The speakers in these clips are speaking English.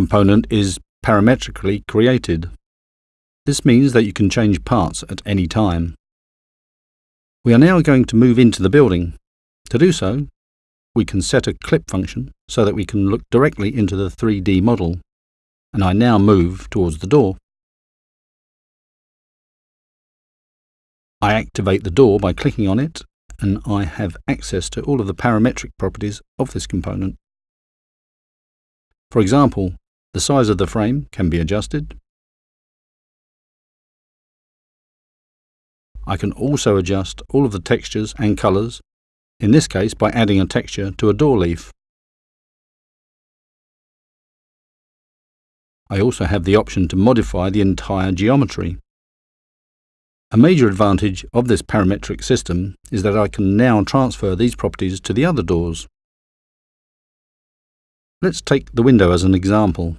component is parametrically created. This means that you can change parts at any time. We are now going to move into the building. To do so, we can set a clip function so that we can look directly into the 3D model. And I now move towards the door. I activate the door by clicking on it and I have access to all of the parametric properties of this component. For example, the size of the frame can be adjusted. I can also adjust all of the textures and colours, in this case by adding a texture to a door leaf. I also have the option to modify the entire geometry. A major advantage of this parametric system is that I can now transfer these properties to the other doors. Let's take the window as an example.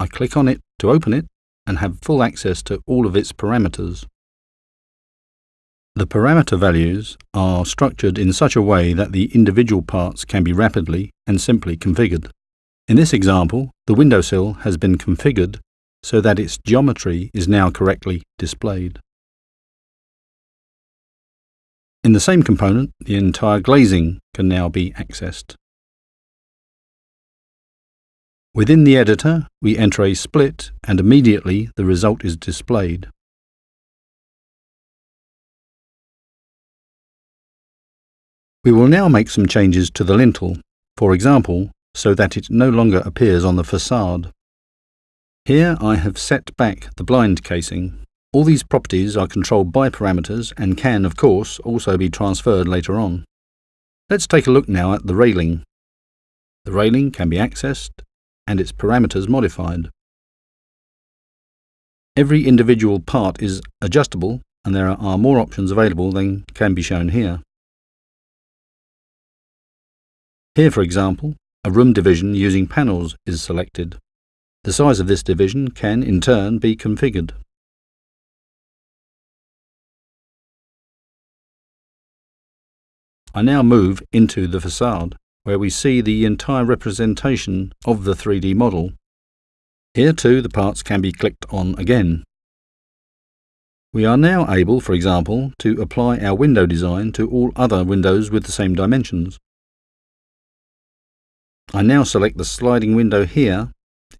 I click on it to open it and have full access to all of its parameters. The parameter values are structured in such a way that the individual parts can be rapidly and simply configured. In this example, the windowsill has been configured so that its geometry is now correctly displayed. In the same component, the entire glazing can now be accessed. Within the editor, we enter a split and immediately the result is displayed. We will now make some changes to the lintel, for example, so that it no longer appears on the facade. Here I have set back the blind casing. All these properties are controlled by parameters and can, of course, also be transferred later on. Let's take a look now at the railing. The railing can be accessed and its parameters modified. Every individual part is adjustable and there are more options available than can be shown here. Here, for example, a room division using panels is selected. The size of this division can, in turn, be configured. I now move into the facade, where we see the entire representation of the 3D model. Here too the parts can be clicked on again. We are now able, for example, to apply our window design to all other windows with the same dimensions. I now select the sliding window here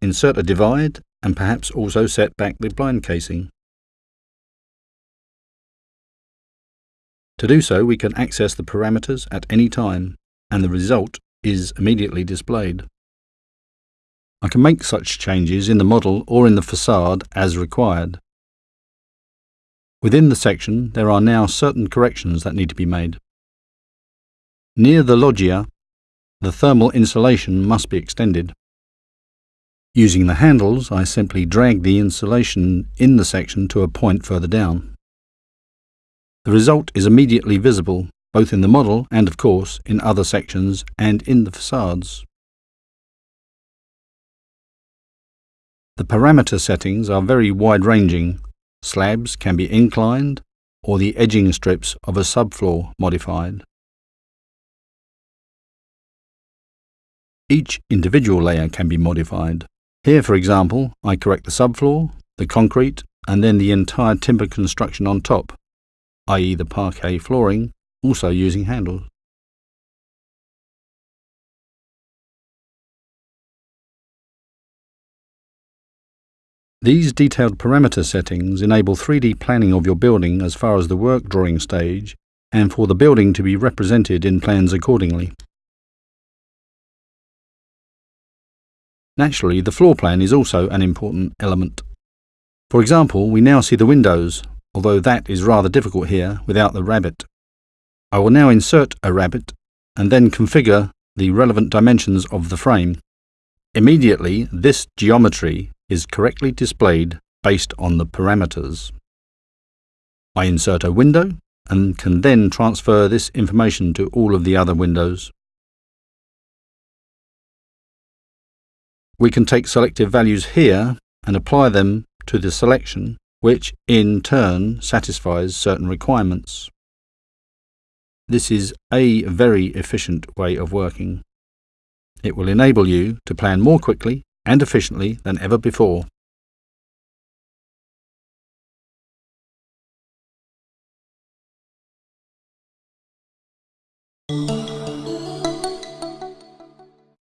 insert a divide and perhaps also set back the blind casing. To do so, we can access the parameters at any time, and the result is immediately displayed. I can make such changes in the model or in the facade as required. Within the section, there are now certain corrections that need to be made. Near the loggia, the thermal insulation must be extended. Using the handles, I simply drag the insulation in the section to a point further down. The result is immediately visible, both in the model and, of course, in other sections and in the facades. The parameter settings are very wide-ranging. Slabs can be inclined, or the edging strips of a subfloor modified. Each individual layer can be modified. Here, for example, I correct the subfloor, the concrete, and then the entire timber construction on top, i.e. the parquet flooring, also using handles. These detailed parameter settings enable 3D planning of your building as far as the work drawing stage and for the building to be represented in plans accordingly. Naturally, the floor plan is also an important element. For example, we now see the windows, although that is rather difficult here without the rabbet. I will now insert a rabbet and then configure the relevant dimensions of the frame. Immediately, this geometry is correctly displayed based on the parameters. I insert a window and can then transfer this information to all of the other windows. We can take selective values here and apply them to the selection, which in turn satisfies certain requirements. This is a very efficient way of working. It will enable you to plan more quickly and efficiently than ever before.